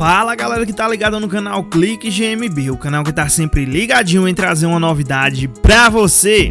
Fala galera que tá ligada no canal Clique GMB, o canal que tá sempre ligadinho em trazer uma novidade pra você.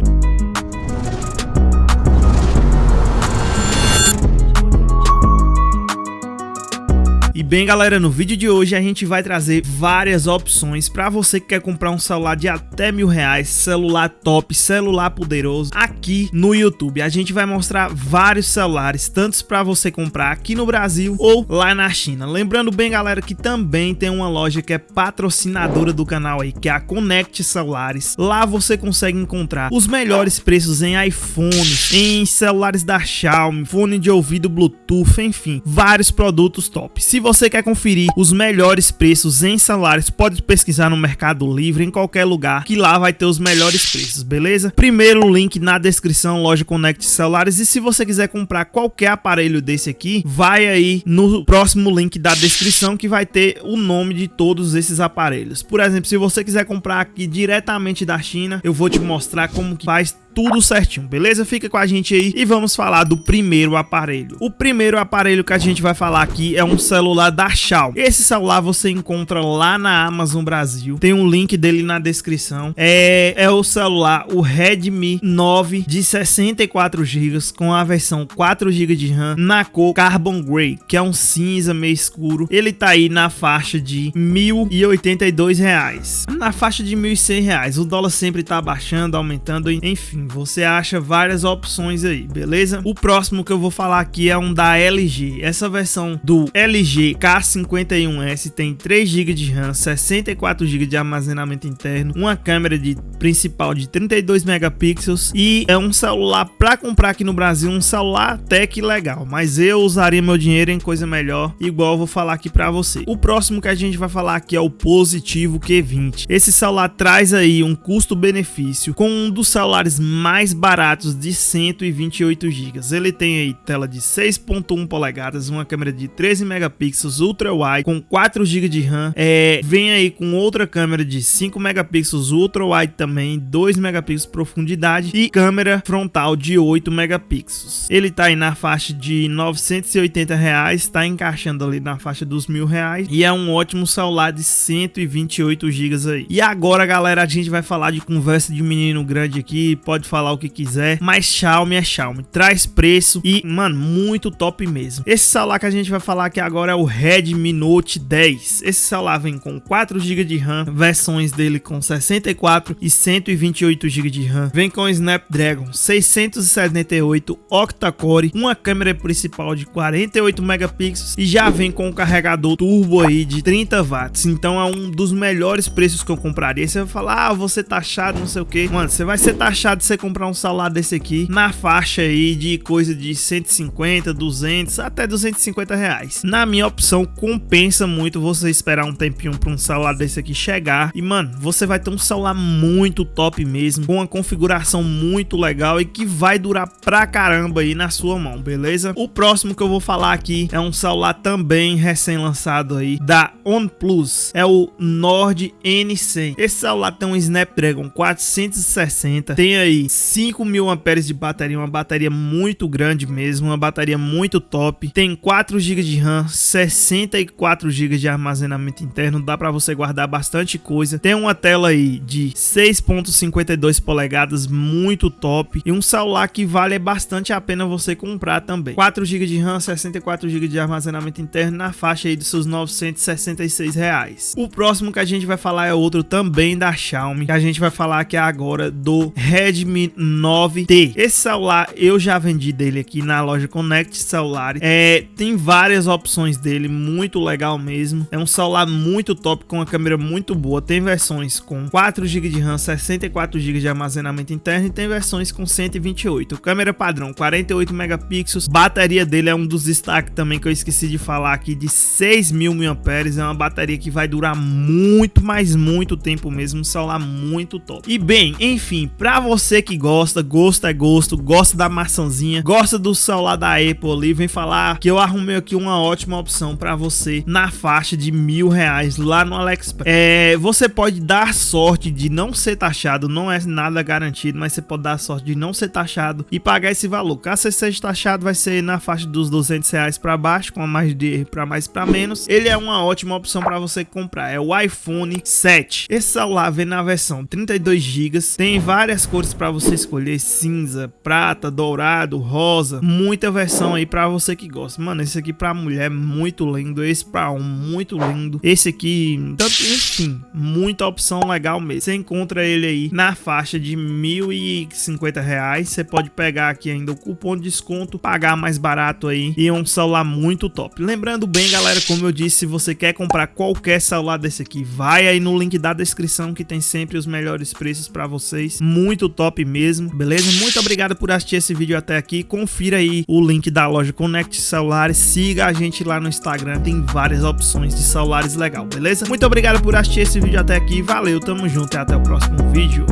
Bem galera, no vídeo de hoje a gente vai trazer várias opções para você que quer comprar um celular de até mil reais, celular top, celular poderoso aqui no YouTube. A gente vai mostrar vários celulares, tantos para você comprar aqui no Brasil ou lá na China. Lembrando bem galera que também tem uma loja que é patrocinadora do canal aí, que é a Connect Celulares. Lá você consegue encontrar os melhores preços em iPhones, em celulares da Xiaomi, fone de ouvido Bluetooth, enfim, vários produtos top. Se você você quer conferir os melhores preços em celulares, pode pesquisar no Mercado Livre, em qualquer lugar, que lá vai ter os melhores preços, beleza? Primeiro link na descrição, loja Connect Celulares. E se você quiser comprar qualquer aparelho desse aqui, vai aí no próximo link da descrição que vai ter o nome de todos esses aparelhos. Por exemplo, se você quiser comprar aqui diretamente da China, eu vou te mostrar como que faz tudo certinho, beleza? Fica com a gente aí e vamos falar do primeiro aparelho. O primeiro aparelho que a gente vai falar aqui é um celular da Xiaomi. Esse celular você encontra lá na Amazon Brasil, tem um link dele na descrição. É, é o celular, o Redmi 9 de 64 GB com a versão 4 GB de RAM na cor Carbon Grey, que é um cinza meio escuro. Ele tá aí na faixa de 1.082 reais. Na faixa de 1.100 reais. O dólar sempre tá baixando, aumentando, enfim você acha várias opções aí, beleza? O próximo que eu vou falar aqui é um da LG. Essa versão do LG K51S tem 3 GB de RAM, 64 GB de armazenamento interno, uma câmera de principal de 32 megapixels e é um celular para comprar aqui no Brasil, um celular até que legal, mas eu usaria meu dinheiro em coisa melhor, igual eu vou falar aqui para você. O próximo que a gente vai falar aqui é o Positivo Q20. Esse celular traz aí um custo-benefício com um dos celulares mais baratos de 128 GB. Ele tem aí tela de 6.1 polegadas, uma câmera de 13 megapixels ultra wide com 4 GB de RAM. É, vem aí com outra câmera de 5 megapixels ultra wide também, 2 megapixels de profundidade e câmera frontal de 8 megapixels. Ele tá aí na faixa de 980 reais, tá encaixando ali na faixa dos mil reais e é um ótimo celular de 128 GB aí. E agora, galera, a gente vai falar de conversa de menino grande aqui, pode pode falar o que quiser, mas Xiaomi é Xiaomi, traz preço e, mano, muito top mesmo. Esse celular que a gente vai falar aqui agora é o Redmi Note 10. Esse celular vem com 4 GB de RAM, versões dele com 64 e 128 GB de RAM. Vem com Snapdragon 678 octa-core, uma câmera principal de 48 megapixels e já vem com um carregador turbo aí de 30 watts. Então é um dos melhores preços que eu compraria. Você vai falar, ah, você taxado, não sei o que. Mano, você vai ser taxado você comprar um celular desse aqui na faixa aí de coisa de 150, 200, até 250 reais. Na minha opção, compensa muito você esperar um tempinho para um celular desse aqui chegar. E, mano, você vai ter um celular muito top mesmo, com uma configuração muito legal e que vai durar pra caramba aí na sua mão, beleza? O próximo que eu vou falar aqui é um celular também recém-lançado aí, da OnePlus. É o Nord N100. Esse celular tem um Snapdragon 460, tem aí 5 mil amperes de bateria, uma bateria muito grande mesmo, uma bateria muito top. Tem 4 GB de RAM, 64 GB de armazenamento interno, dá para você guardar bastante coisa. Tem uma tela aí de 6.52 polegadas, muito top e um celular que vale bastante a pena você comprar também. 4 GB de RAM, 64 GB de armazenamento interno na faixa aí dos seus 966 reais. O próximo que a gente vai falar é outro também da Xiaomi, que a gente vai falar aqui agora do Redmi Redmi 9T. Esse celular eu já vendi dele aqui na loja Connect Celulares. É, tem várias opções dele, muito legal mesmo. É um celular muito top com uma câmera muito boa. Tem versões com 4 GB de RAM, 64 GB de armazenamento interno e tem versões com 128. Câmera padrão 48 megapixels. Bateria dele é um dos destaques também que eu esqueci de falar aqui de 6000 mAh. É uma bateria que vai durar muito, mas muito tempo mesmo. Um celular muito top. E bem, enfim, para você Que gosta, gosto é gosto, gosta da maçãzinha, gosta do celular da Apple ali, vem falar que eu arrumei aqui uma ótima opção para você na faixa de mil reais lá no AliExpress. É, você pode dar sorte de não ser taxado, não é nada garantido, mas você pode dar sorte de não ser taxado e pagar esse valor. Caso você seja taxado, vai ser na faixa dos 200 reais para baixo, com a mais de para mais para menos. Ele é uma ótima opção para você comprar. É o iPhone 7. Esse celular vem na versão 32 GB, tem várias cores para você escolher: cinza, prata, dourado, rosa. Muita versão aí para você que gosta. Mano, esse aqui para mulher é muito lindo, esse para um muito lindo. Esse aqui, tanto enfim, muita opção legal mesmo. Você encontra ele aí na faixa de 1.050 reais. Você pode pegar aqui ainda o cupom de desconto, pagar mais barato aí e um celular muito top. Lembrando bem, galera, como eu disse, se você quer comprar qualquer celular desse aqui, vai aí no link da descrição que tem sempre os melhores preços para vocês. Muito mesmo, beleza? Muito obrigado por assistir esse vídeo até aqui. Confira aí o link da loja Connect Celulares. Siga a gente lá no Instagram, tem várias opções de celulares legal, beleza? Muito obrigado por assistir esse vídeo até aqui. Valeu, tamo junto e até o próximo vídeo.